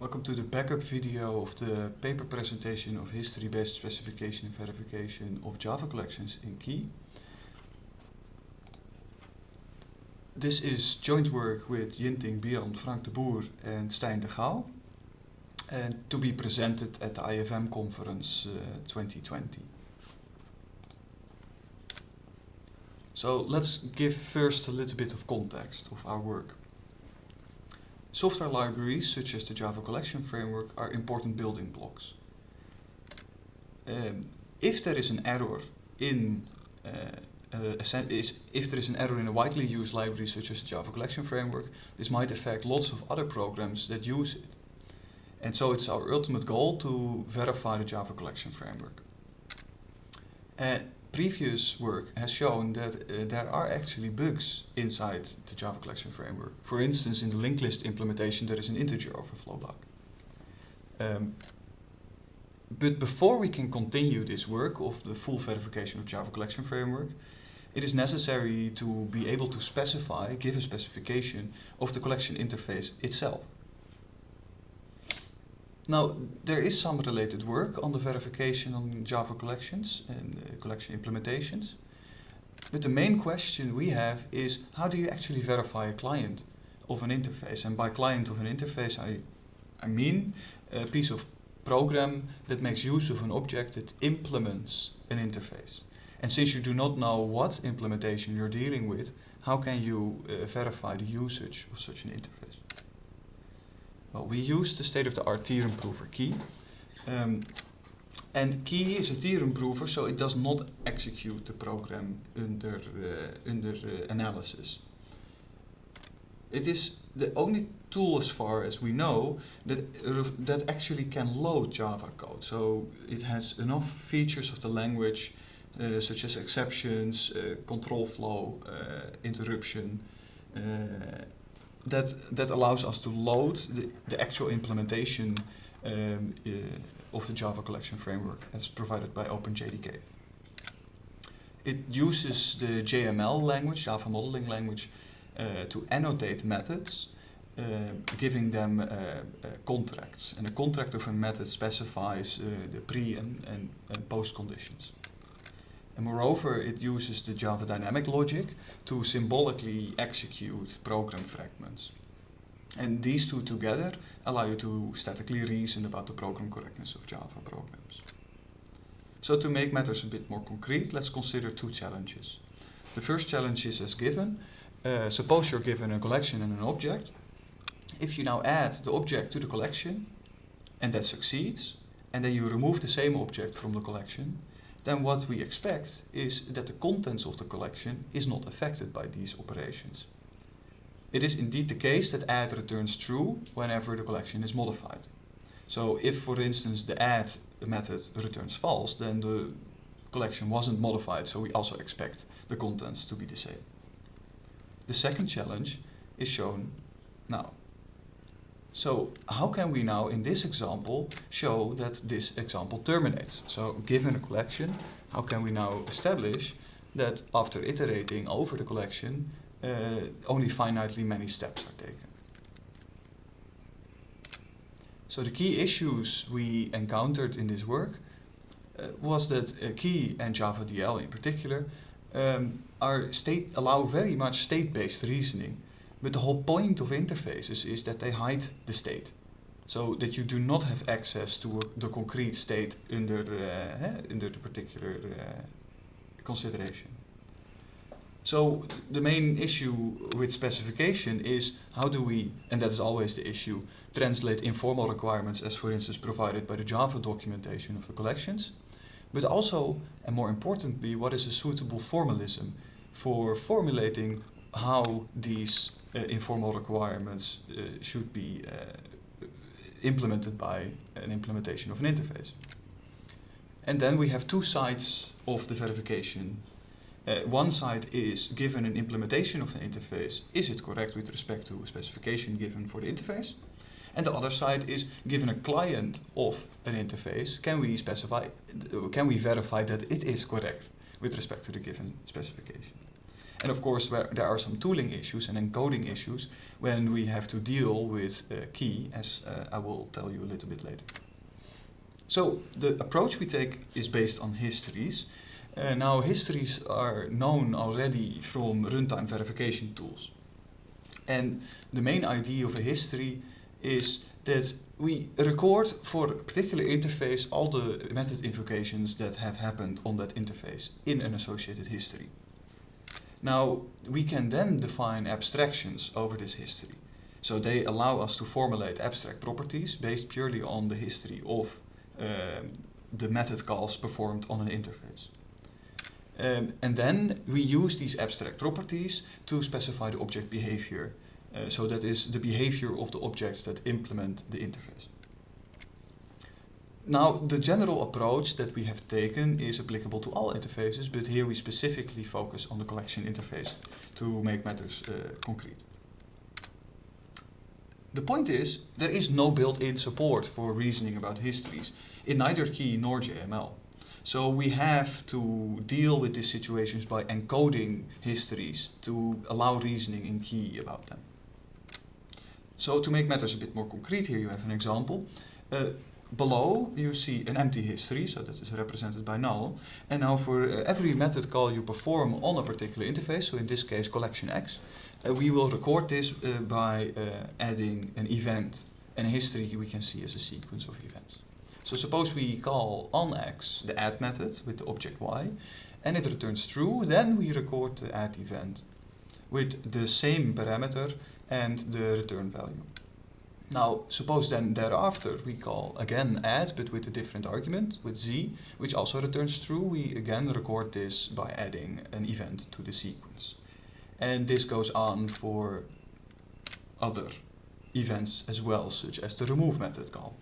Welcome to the backup video of the paper presentation of history-based specification and verification of Java collections in KeY. This is joint work with Jinting Bian, Frank de Boer and Stijn de Gouw and to be presented at the IFM conference uh, 2020. So let's give first a little bit of context of our work. Software libraries, such as the Java Collection Framework, are important building blocks. Um, if there is an error in uh, uh, if there is an error in a widely used library such as the Java Collection Framework, this might affect lots of other programs that use it. And so it's our ultimate goal to verify the Java Collection Framework. Uh, previous work has shown that uh, there are actually bugs inside the Java Collection Framework. For instance, in the linked list implementation, there is an integer overflow bug. Um, but before we can continue this work of the full verification of Java Collection Framework, it is necessary to be able to specify, give a specification of the collection interface itself. Now, there is some related work on the verification on Java collections and uh, collection implementations. But the main question we have is how do you actually verify a client of an interface? And by client of an interface, I, I mean a piece of program that makes use of an object that implements an interface. And since you do not know what implementation you're dealing with, how can you uh, verify the usage of such an interface? Well, we use the state-of-the-art theorem prover KeY. Um, and KeY is a theorem prover, so it does not execute the program under, uh, under uh, analysis. It is the only tool as far as we know that, uh, that actually can load Java code. So it has enough features of the language uh, such as exceptions, uh, control flow, uh, interruption, that, that allows us to load the, the actual implementation um, uh, of the Java collection framework as provided by OpenJDK. It uses the JML language, Java modeling language, uh, to annotate methods, uh, giving them uh, uh, contracts. And a contract of a method specifies uh, the pre and, and, and post conditions. And moreover, it uses the Java dynamic logic to symbolically execute program fragments. And these two together allow you to statically reason about the program correctness of Java programs. So to make matters a bit more concrete, let's consider two challenges. The first challenge is as given. Uh, suppose you're given a collection and an object. If you now add the object to the collection, and that succeeds, and then you remove the same object from the collection, then what we expect is that the contents of the collection is not affected by these operations. It is indeed the case that add returns true whenever the collection is modified. So if, for instance, the add method returns false, then the collection wasn't modified, so we also expect the contents to be the same. The second challenge is shown now. So how can we now in this example show that this example terminates? So given a collection, how can we now establish that after iterating over the collection, uh, only finitely many steps are taken? So the key issues we encountered in this work uh, was that uh, KeY and Java DL in particular um, are state allow very much state-based reasoning but the whole point of interfaces is that they hide the state. So that you do not have access to the concrete state under, uh, under the particular uh, consideration. So the main issue with specification is how do we, and that is always the issue, translate informal requirements as for instance provided by the Java documentation of the collections, but also, and more importantly, what is a suitable formalism for formulating how these informal requirements uh, should be uh, implemented by an implementation of an interface. And then we have two sides of the verification. Uh, one side is given an implementation of the interface, is it correct with respect to a specification given for the interface? And the other side is given a client of an interface, can we specify, can we verify that it is correct with respect to the given specification? And of course, there are some tooling issues and encoding issues when we have to deal with uh, KeY, as uh, I will tell you a little bit later. So the approach we take is based on histories. Uh, now histories are known already from runtime verification tools. And the main idea of a history is that we record for a particular interface all the method invocations that have happened on that interface in an associated history. Now, we can then define abstractions over this history. So they allow us to formulate abstract properties based purely on the history of um, the method calls performed on an interface. Um, and then we use these abstract properties to specify the object behavior. Uh, so that is the behavior of the objects that implement the interface. Now, the general approach that we have taken is applicable to all interfaces, but here we specifically focus on the collection interface to make matters uh, concrete. The point is, there is no built-in support for reasoning about histories in neither KeY nor JML. So we have to deal with these situations by encoding histories to allow reasoning in KeY about them. So to make matters a bit more concrete here, you have an example. Uh, below you see an empty history, so that is represented by null. And now for uh, every method call you perform on a particular interface, so in this case collection X, uh, we will record this uh, by uh, adding an event. And history we can see as a sequence of events. So suppose we call on X the add method with the object Y, and it returns true, then we record the add event with the same parameter and the return value. Now, suppose then thereafter we call again add, but with a different argument, with z, which also returns true, we again record this by adding an event to the sequence. And this goes on for other events as well, such as the remove method call.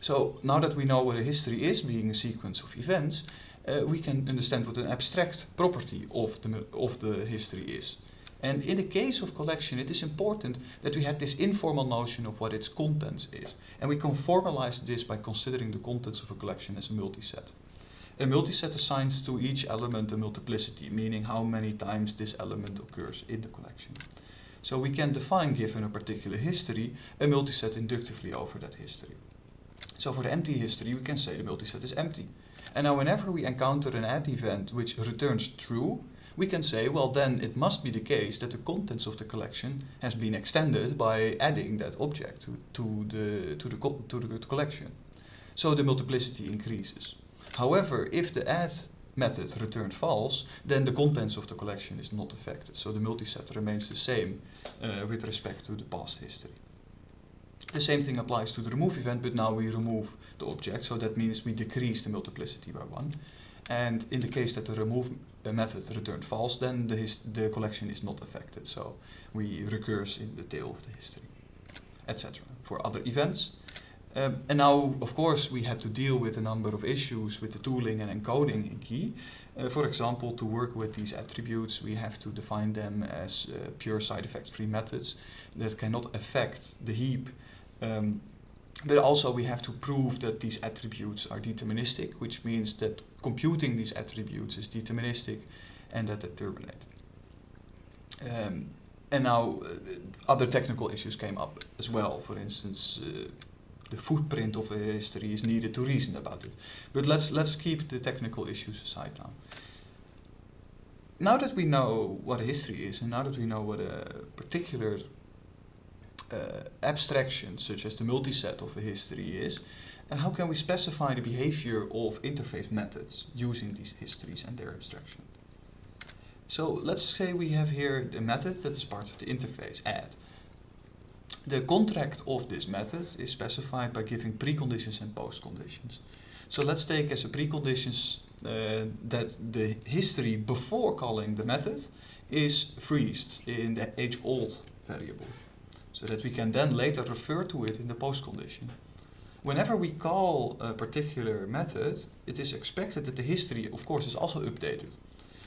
So now that we know what a history is, being a sequence of events, uh, we can understand what an abstract property of the, of the history is. And in the case of collection, it is important that we have this informal notion of what its contents is. And we can formalize this by considering the contents of a collection as a multiset. A multiset assigns to each element a multiplicity, meaning how many times this element occurs in the collection. So we can define, given a particular history, a multiset inductively over that history. So for the empty history, we can say the multiset is empty. And now whenever we encounter an add event which returns true, we can say, well then it must be the case that the contents of the collection has been extended by adding that object to, to, the, to, the, to the collection. So the multiplicity increases. However, if the add method returned false, then the contents of the collection is not affected. So the multiset remains the same uh, with respect to the past history. The same thing applies to the remove event, but now we remove the object, so that means we decrease the multiplicity by one. And in the case that the remove method returned false, then the, the collection is not affected. So we recurse in the tail of the history, etc. For other events. Um, and now, of course, we had to deal with a number of issues with the tooling and encoding in KeY. Uh, for example, to work with these attributes, we have to define them as uh, pure side effect-free methods that cannot affect the heap um, but also we have to prove that these attributes are deterministic, which means that computing these attributes is deterministic and that they terminate. Um, and now uh, other technical issues came up as well. For instance, uh, the footprint of a history is needed to reason about it. But let's, let's keep the technical issues aside now. Now that we know what a history is, and now that we know what a particular uh, abstractions such as the multiset of a history is, and how can we specify the behavior of interface methods using these histories and their abstraction? So let's say we have here a method that is part of the interface, add. The contract of this method is specified by giving preconditions and postconditions. So let's take as a preconditions uh, that the history before calling the method is freezed in the age old variable so that we can then later refer to it in the post condition. Whenever we call a particular method, it is expected that the history, of course, is also updated.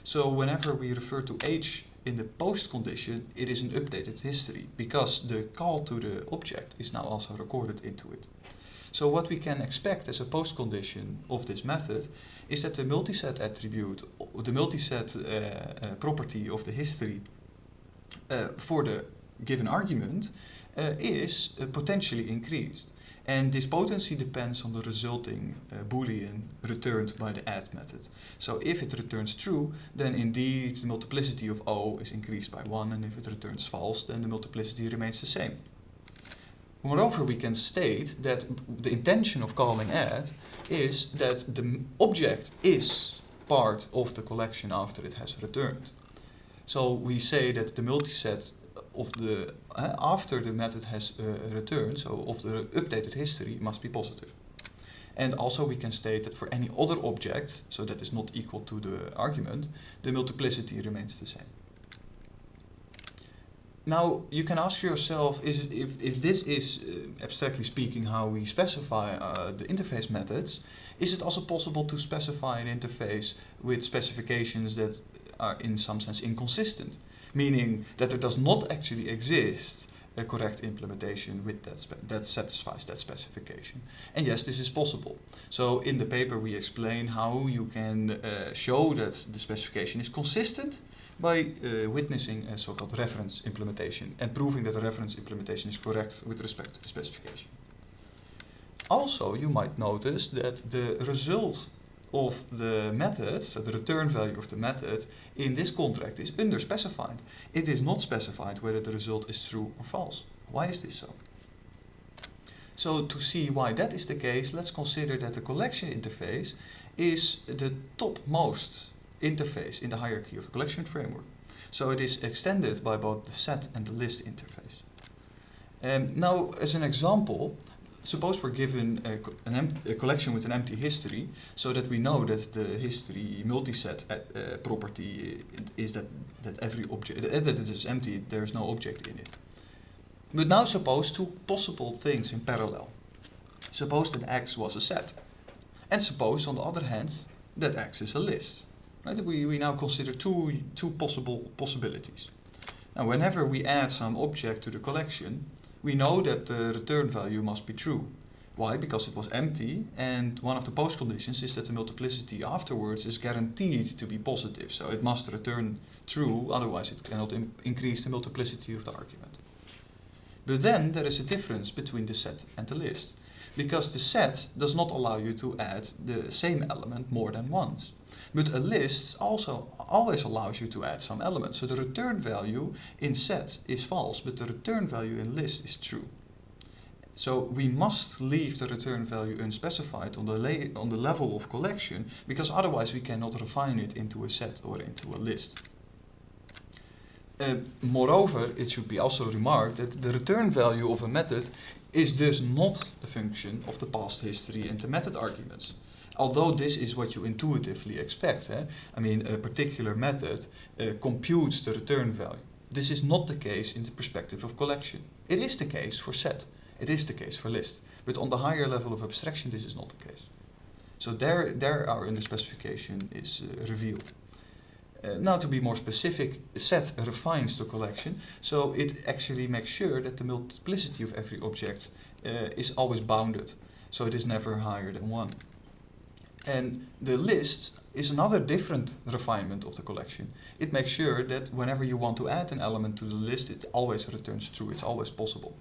So whenever we refer to age in the post condition, it is an updated history because the call to the object is now also recorded into it. So what we can expect as a post condition of this method is that the multiset attribute, the multiset uh, uh, property of the history uh, for the given argument uh, is uh, potentially increased. And this potency depends on the resulting uh, boolean returned by the add method. So if it returns true, then indeed the multiplicity of O is increased by 1, and if it returns false, then the multiplicity remains the same. Moreover, we can state that the intention of calling add is that the object is part of the collection after it has returned. So we say that the multiset of the uh, after the method has uh, returned, so of the updated history, must be positive. And also we can state that for any other object, so that is not equal to the argument, the multiplicity remains the same. Now you can ask yourself, is it, if, if this is, uh, abstractly speaking, how we specify uh, the interface methods, is it also possible to specify an interface with specifications that are in some sense inconsistent? Meaning that there does not actually exist a correct implementation with that that satisfies that specification. And yes, this is possible. So in the paper we explain how you can uh, show that the specification is consistent by uh, witnessing a so-called reference implementation and proving that the reference implementation is correct with respect to the specification. Also, you might notice that the result of the method, so the return value of the method, in this contract is underspecified. It is not specified whether the result is true or false. Why is this so? So to see why that is the case, let's consider that the collection interface is the topmost interface in the hierarchy of the collection framework. So it is extended by both the set and the list interface. Um, now, as an example, suppose we're given a, a, collection with an empty history so that we know that the history multiset uh, uh, property is that, that every object, uh, that it is empty, there is no object in it. But now suppose two possible things in parallel. Suppose that X was a set. And suppose on the other hand that X is a list. Right? We, we now consider two, two possible possibilities. Now whenever we add some object to the collection, we know that the return value must be true. Why? Because it was empty and one of the post conditions is that the multiplicity afterwards is guaranteed to be positive. So it must return true, otherwise it cannot increase the multiplicity of the argument. But then there is a difference between the set and the list. Because the set does not allow you to add the same element more than once. But a list also always allows you to add some elements. So the return value in set is false, but the return value in list is true. So we must leave the return value unspecified on the, on the level of collection, because otherwise we cannot refine it into a set or into a list. Uh, moreover, it should be also remarked that the return value of a method is thus not a function of the past history and the method arguments although this is what you intuitively expect, eh? I mean, a particular method uh, computes the return value. This is not the case in the perspective of collection. It is the case for set. It is the case for list. But on the higher level of abstraction, this is not the case. So there, there our underspecification is uh, revealed. Uh, now to be more specific, set refines the collection, so it actually makes sure that the multiplicity of every object uh, is always bounded, so it is never higher than 1. And the list is another different refinement of the collection. It makes sure that whenever you want to add an element to the list, it always returns true, it's always possible.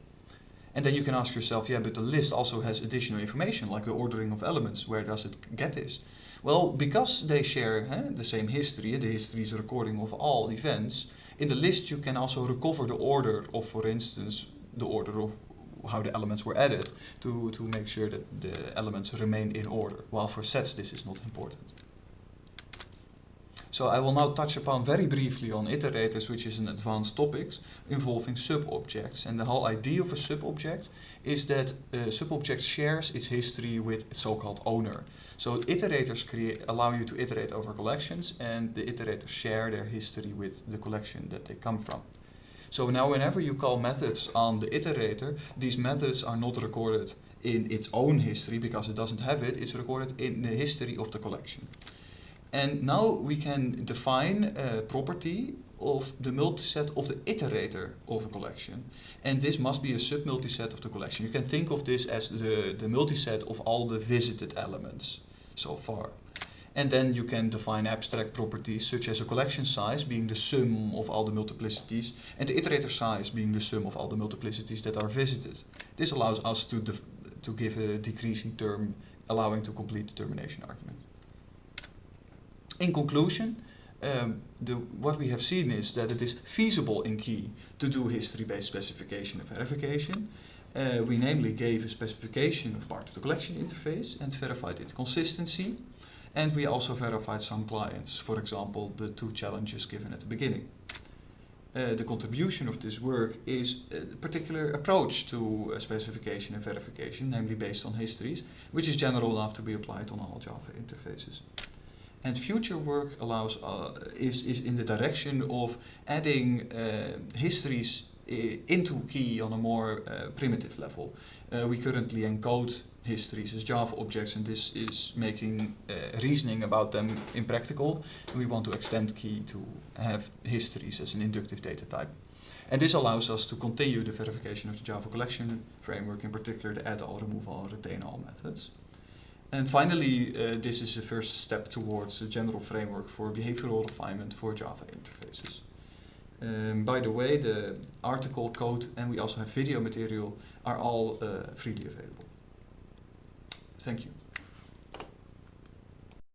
And then you can ask yourself, yeah, but the list also has additional information, like the ordering of elements. Where does it get this? Well, because they share the same history, the history is a recording of all events, in the list you can also recover the order of, for instance, the order of how the elements were added to, to make sure that the elements remain in order, while for sets this is not important. So I will now touch upon very briefly on iterators, which is an advanced topic involving subobjects. And the whole idea of a subobject is that a subobject shares its history with its so-called owner. So iterators create, allow you to iterate over collections, and the iterators share their history with the collection that they come from. So now whenever you call methods on the iterator, these methods are not recorded in its own history because it doesn't have it, it's recorded in the history of the collection. And now we can define a property of the multiset of the iterator of a collection. And this must be a sub-multiset of the collection. You can think of this as the, the multiset of all the visited elements so far. And then you can define abstract properties such as a collection size being the sum of all the multiplicities and the iterator size being the sum of all the multiplicities that are visited. This allows us to, to give a decreasing term allowing to complete the termination argument. In conclusion, um, the, what we have seen is that it is feasible in KeY to do history-based specification and verification. Uh, we namely gave a specification of part of the collection interface and verified its consistency. And we also verified some clients, for example, the two challenges given at the beginning. Uh, the contribution of this work is a particular approach to uh, specification and verification, namely based on histories, which is general enough to be applied on all Java interfaces. And future work allows uh, is, is in the direction of adding uh, histories into KeY on a more uh, primitive level. Uh, we currently encode histories as Java objects and this is making uh, reasoning about them impractical. We want to extend KeY to have histories as an inductive data type. And this allows us to continue the verification of the Java collection framework, in particular the add all, remove all, retain all methods. And finally, uh, this is the first step towards a general framework for behavioral refinement for Java interfaces. Um, by the way, the article, code, and we also have video material are all uh, freely available. Thank you.